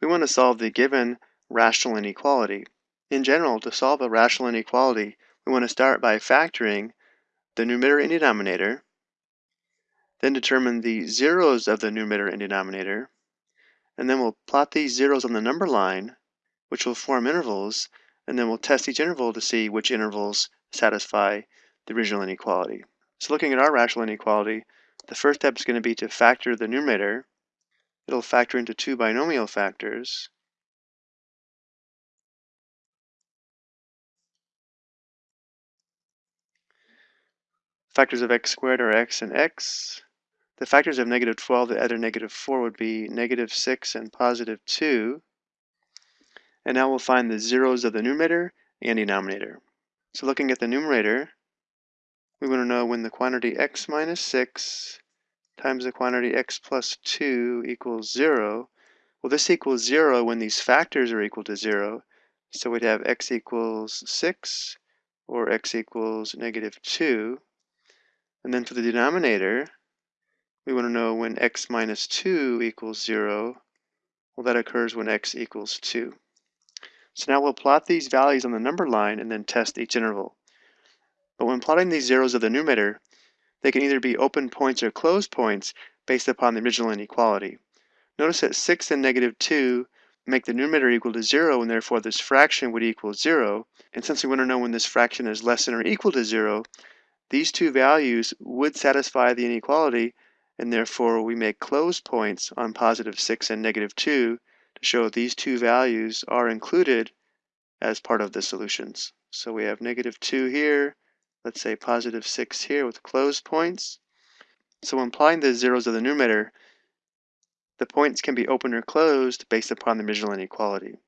we want to solve the given rational inequality. In general, to solve a rational inequality, we want to start by factoring the numerator and denominator, then determine the zeros of the numerator and denominator, and then we'll plot these zeros on the number line, which will form intervals, and then we'll test each interval to see which intervals satisfy the original inequality. So looking at our rational inequality, the first step is going to be to factor the numerator. It'll factor into two binomial factors. Factors of x squared are x and x. The factors of negative 12 that a negative 4 would be negative 6 and positive 2. And now we'll find the zeros of the numerator and denominator. So looking at the numerator, we want to know when the quantity x minus 6 times the quantity x plus 2 equals 0. Well, this equals 0 when these factors are equal to 0. So we'd have x equals 6 or x equals negative 2. And then for the denominator, we want to know when x minus 2 equals 0. Well, that occurs when x equals 2. So now we'll plot these values on the number line and then test each interval. But when plotting these zeros of the numerator, they can either be open points or closed points based upon the original inequality. Notice that 6 and negative 2 make the numerator equal to 0 and therefore this fraction would equal 0. And since we want to know when this fraction is less than or equal to 0, these two values would satisfy the inequality and therefore we make closed points on positive 6 and negative 2 to show these two values are included as part of the solutions. So we have negative 2 here, let's say positive 6 here with closed points. So when applying the zeros of the numerator, the points can be open or closed based upon the original inequality.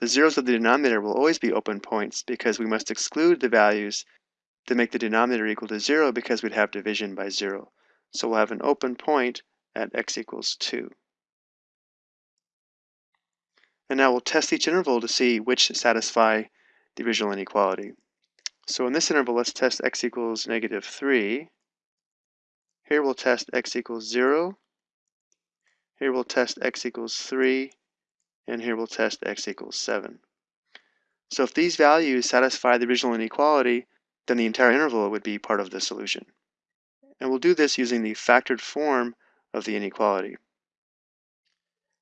The zeros of the denominator will always be open points because we must exclude the values that make the denominator equal to 0 because we'd have division by 0. So we'll have an open point at x equals 2. And now we'll test each interval to see which satisfy the original inequality. So in this interval, let's test x equals negative 3. Here we'll test x equals 0. Here we'll test x equals 3. And here we'll test x equals 7. So if these values satisfy the original inequality, then the entire interval would be part of the solution. And we'll do this using the factored form of the inequality.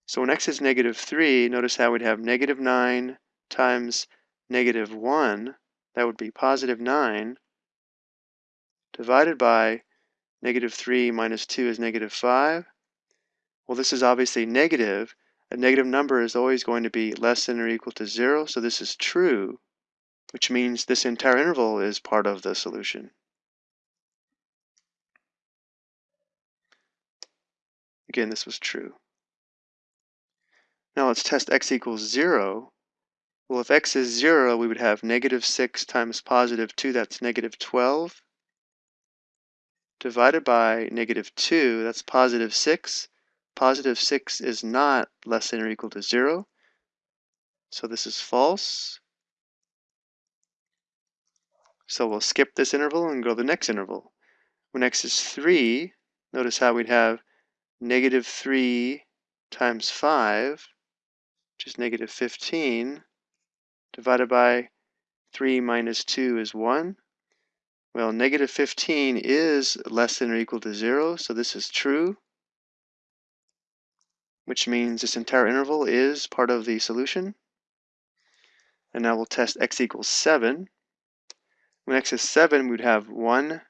So when x is negative 3, notice how we'd have negative 9 times negative 1, that would be positive 9, divided by negative 3 minus 2 is negative 5. Well, this is obviously negative. A negative number is always going to be less than or equal to 0, so this is true, which means this entire interval is part of the solution. Again, this was true. Now let's test x equals 0. Well, if x is 0, we would have negative 6 times positive 2, that's negative 12, divided by negative 2, that's positive 6. Positive 6 is not less than or equal to 0, so this is false. So we'll skip this interval and go to the next interval. When x is 3, notice how we'd have negative 3 times 5, which is negative 15, divided by 3 minus 2 is 1. Well, negative 15 is less than or equal to 0, so this is true, which means this entire interval is part of the solution. And now we'll test x equals 7. When x is 7, we'd have 1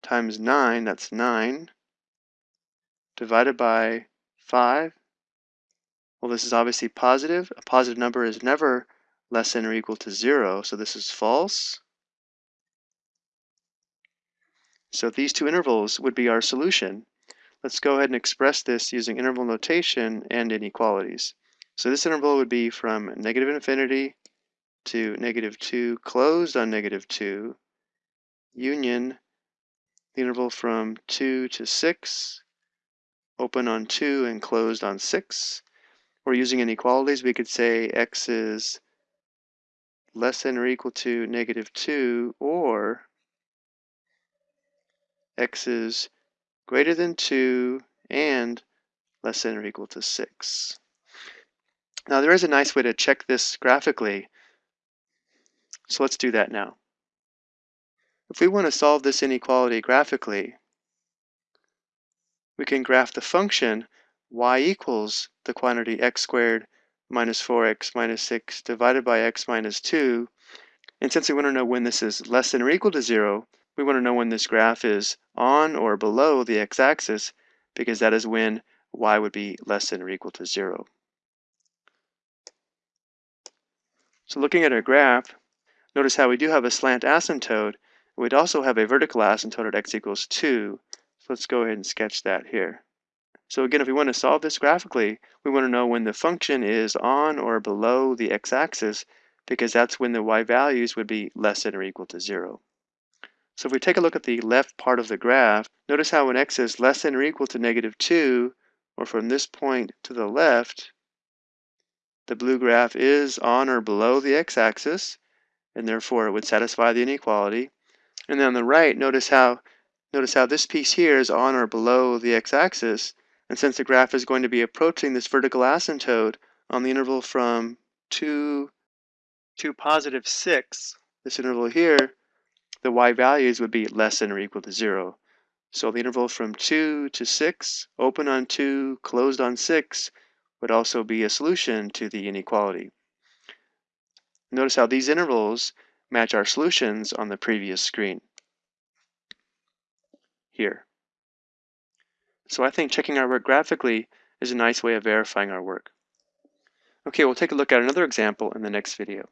times 9, that's 9, divided by 5. Well, this is obviously positive. A positive number is never less than or equal to 0, so this is false. So these two intervals would be our solution. Let's go ahead and express this using interval notation and inequalities. So this interval would be from negative infinity to negative 2 closed on negative 2, union the interval from 2 to 6 open on 2 and closed on 6. Or using inequalities, we could say x is less than or equal to negative 2, or x is greater than 2 and less than or equal to 6. Now there is a nice way to check this graphically, so let's do that now. If we want to solve this inequality graphically, we can graph the function y equals the quantity x squared minus 4x minus 6 divided by x minus 2. And since we want to know when this is less than or equal to 0, we want to know when this graph is on or below the x-axis because that is when y would be less than or equal to 0. So looking at our graph, notice how we do have a slant asymptote. We'd also have a vertical asymptote at x equals 2. So let's go ahead and sketch that here. So again, if we want to solve this graphically, we want to know when the function is on or below the x-axis because that's when the y values would be less than or equal to 0. So if we take a look at the left part of the graph, notice how when x is less than or equal to negative 2, or from this point to the left, the blue graph is on or below the x-axis, and therefore it would satisfy the inequality. And then on the right, notice how notice how this piece here is on or below the x-axis, and since the graph is going to be approaching this vertical asymptote on the interval from 2 to positive 6, this interval here, the y values would be less than or equal to 0. So the interval from 2 to 6, open on 2, closed on 6, would also be a solution to the inequality. Notice how these intervals match our solutions on the previous screen. Here. So I think checking our work graphically is a nice way of verifying our work. Okay, we'll take a look at another example in the next video.